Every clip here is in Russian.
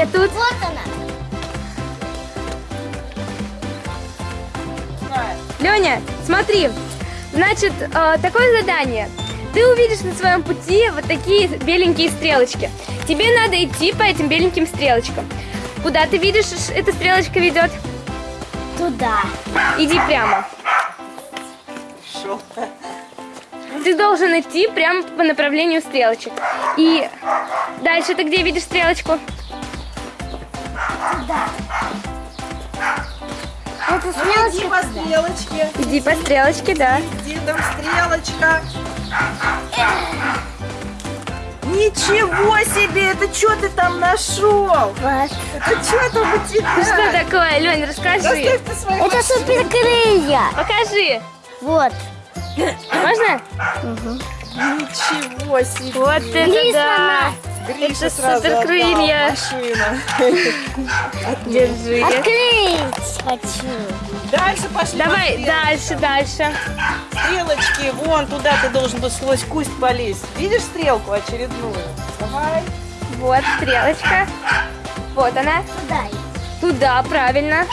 Я тут. Вот она. Леня, смотри. Значит, э, такое задание. Ты увидишь на своем пути вот такие беленькие стрелочки. Тебе надо идти по этим беленьким стрелочкам. Куда ты видишь, эта стрелочка ведет? Туда. Иди прямо. Шел. Ты должен идти прямо по направлению стрелочек. И дальше ты где видишь стрелочку? Это Иди стрелочка по туда. стрелочке. Иди по стрелочке, да. Где там стрелочка? Ничего себе! Это что ты там нашел? Вот. Это что там у тебя? Что такое, Лень, расскажи. Это суперкрылья. Покажи. Вот. Можно? Ничего себе! Вот это Гриф да. Гриша это сразу суперкрылья. Держи. Открыть хочу. Дальше пошли. по Давай дальше, дальше. Стрелочки, вон туда ты должен был сквозь куст полезть. Видишь стрелку очередную? Давай. Вот стрелочка. Вот она. Туда. Туда, правильно.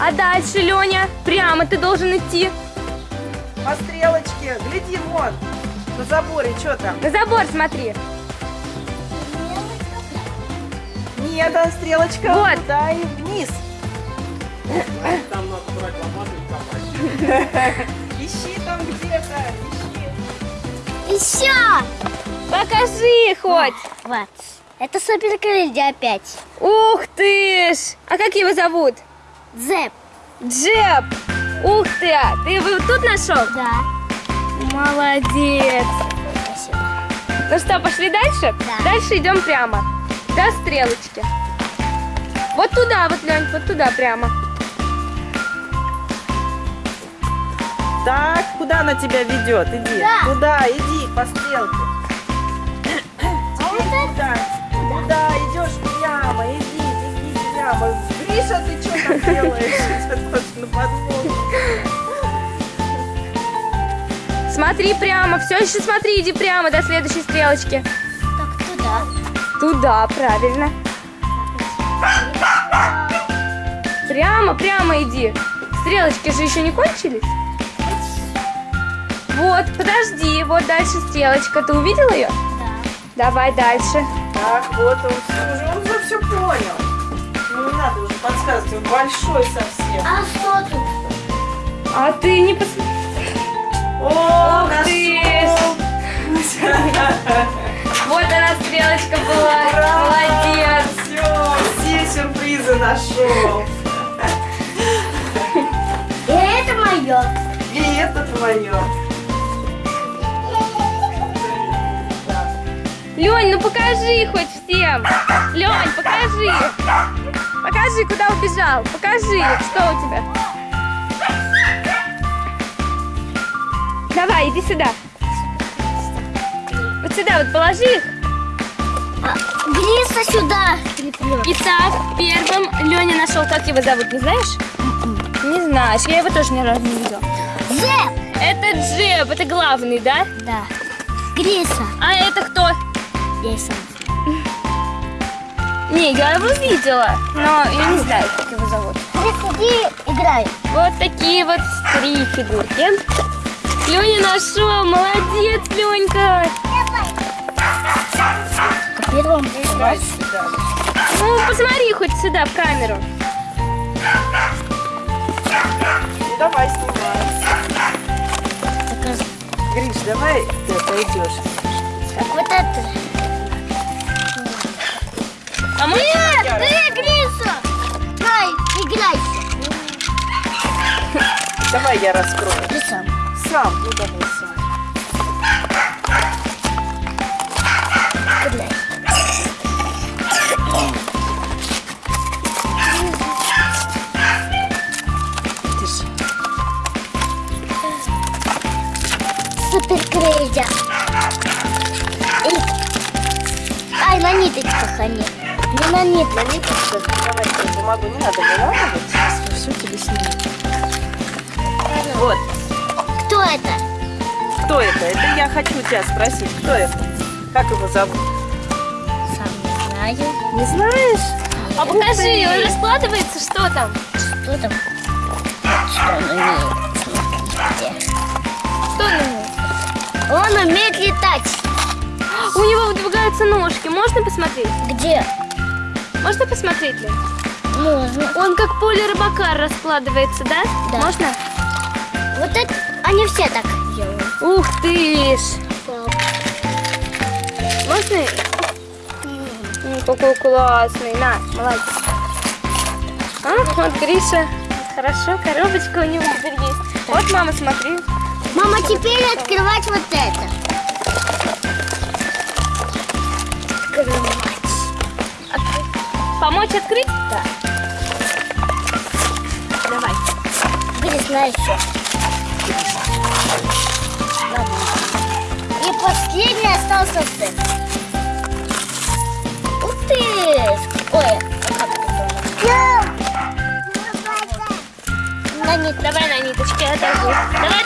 А дальше, Леня, прямо ты должен идти. По стрелочке. Гляди, вон. На заборе, что там? На забор смотри. Нет, там стрелочка Вот. туда и вниз. Там надо брать лопату и копать. Ищи там где-то, ищи. Еще. Покажи хоть. Вот. Это суперкрылья опять. Ух ты ж. А как его зовут? Зэп. Джеб. Ух ты. а Ты его тут нашел? Да. Молодец. Спасибо. Ну что, пошли дальше? Да. Дальше идем прямо. До стрелочки. Вот туда, вот, Лень, вот туда прямо. Так, куда она тебя ведет? Иди. Да. Туда, иди по стрелке. А вот это? Туда. Туда идешь прямо, иди, иди прямо. Гриша, ты что там делаешь? На подводу. Смотри прямо, все еще смотри, иди прямо до следующей стрелочки. Так, туда. Туда, правильно. Прямо, прямо иди. Стрелочки же еще не кончились. Вот, подожди, вот дальше стрелочка. Ты увидел ее? Да. Давай дальше. Так, вот он уже, он уже все понял. Он большой совсем. А что тут? А ты не посмотри. О, ты. Вот она стрелочка была. Браво! Молодец. Все, все сюрпризы нашел. И это мое. И это твое. Лень, ну покажи хоть всем. Лень, покажи. Покажи, куда убежал. Покажи, что у тебя. Давай, иди сюда. Вот сюда вот положи их. Гриса сюда. Итак, первым Леня нашел, как его зовут, не знаешь? Не знаешь, я его тоже ни разу не видела. Зэп. Это Джеб, это главный, да? Да. Гриса. А это кто? Гриса. Не, я его видела, но я не знаю, как его зовут. Гриса, иди играй. Вот такие вот три фигурки. Леня нашел, молодец, Ленька. Давай сюда. Ну, посмотри хоть сюда, в камеру. Ну, давай снимай. Гриш, давай ты пойдешь. Так вот это. А мы... Нет, ты, Гриса. Дай, играйся. Давай я раскрою. Ты сам. Сам, ну давай сам. Играй. Супер крейзер. Ай, на ниточках они. Не на ниточках. На ниточках, давай я бумагу не надо выламывать. Сейчас все тебе сниму. Вот. Кто это? Кто это? я хочу тебя спросить, кто это? Как его зовут? Сам не знаю. Не знаешь? А покажи, он раскладывается, что там? Что там? Что он умеет? Что на нем? Он умеет летать. У него выдвигаются ножки. Можно посмотреть? Где? Можно посмотреть, Лен? Можно. Он как поле рыбака раскладывается, да? Да. Можно? Вот это они все так делают. Ух ты ж! Можно? М, Какой классный. На, молодец. А, вот Гриша. Хорошо, коробочка у него теперь есть. Вот, мама, смотри. Мама, теперь открывать вот это. Помочь открыть? Да. Давай. Грис, на еще. И последний остался это. Ух ты! Ой, а это? На нет. Давай на ниточке оторву. Давай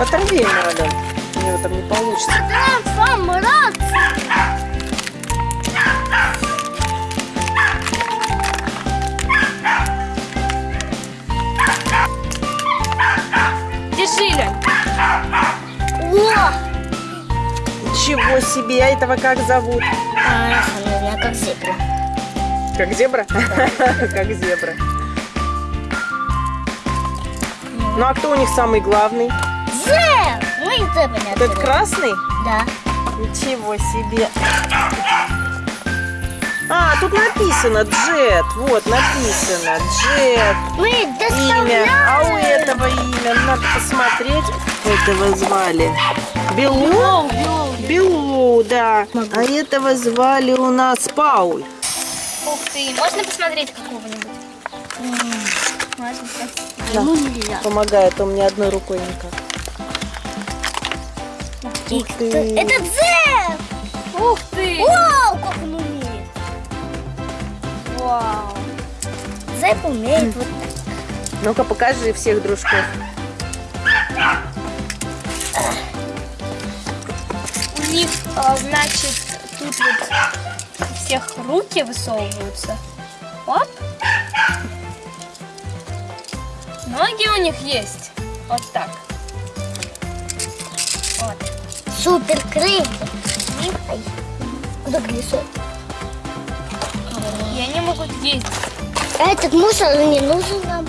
Оторви Ален. У него там не получится. Трансформация. Держи, Лень. Ничего себе, а этого как зовут? А, она как зебра. Как зебра? Как зебра. Ну а кто у них самый главный? Зеб! Мы и зебра не Этот красный? Да. Ничего себе. А, тут написано Джет. Вот, написано Джет. Мы Имя. А у этого имя надо посмотреть. Этого звали Белу. Белу, да. А этого звали у нас Пауль. Ух ты. Можно посмотреть какого-нибудь? Да. Ну, нельзя. Помогает, у меня одной рукой никак. Ух ты. Это Зеб! Ух ты. Вау, как он умеет. Вау. Зеб умеет вот так. Ну-ка, покажи всех дружков. У них, а, значит, тут вот у всех руки высовываются. Оп. Ноги у них есть. Вот так. Супер крылья. Ай, Куда колесо? И они могут ездить. А этот мусор не нужен нам.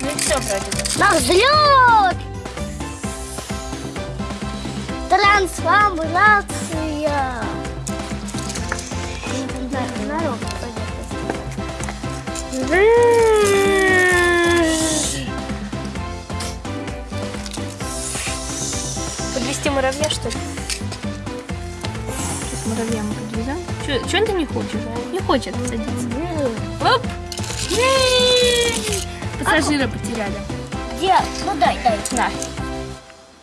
Ну и все бы. На взлет! Трансформация! Подвести муравья, что ли? Сейчас муравья мы подвезем. Чего ты не хочешь? Не хочет садиться. Оп! Пассажира потеряли. Где? Ну дай, дай. На.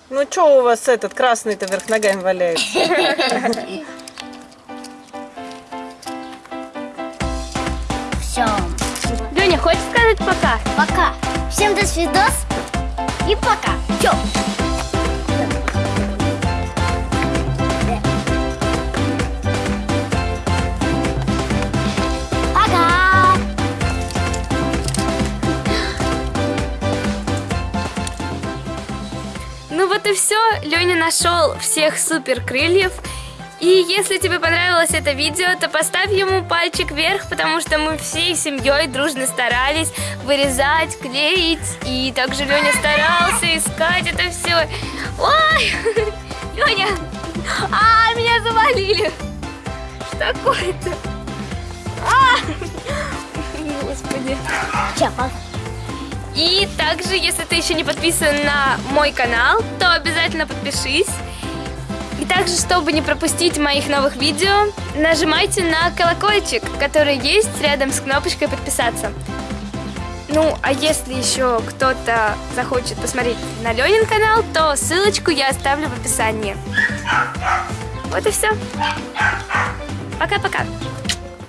Ну что у вас этот красный-то вверх ногами валяется? Все. Леня, хочешь сказать пока? Пока. Всем до свидос. И пока. Все. И все. Леня нашел всех супер крыльев. И если тебе понравилось это видео, то поставь ему пальчик вверх, потому что мы всей семьей дружно старались вырезать, клеить. И также Леня старался искать это все. Ой, Леня, а, меня завалили. Что такое-то? А, господи. Пока. И также, если ты еще не подписан на мой канал, то обязательно подпишись. И также чтобы не пропустить моих новых видео, нажимайте на колокольчик, который есть рядом с кнопочкой подписаться. Ну, а если еще кто-то захочет посмотреть на Ленин канал, то ссылочку я оставлю в описании. Вот и все. Пока-пока.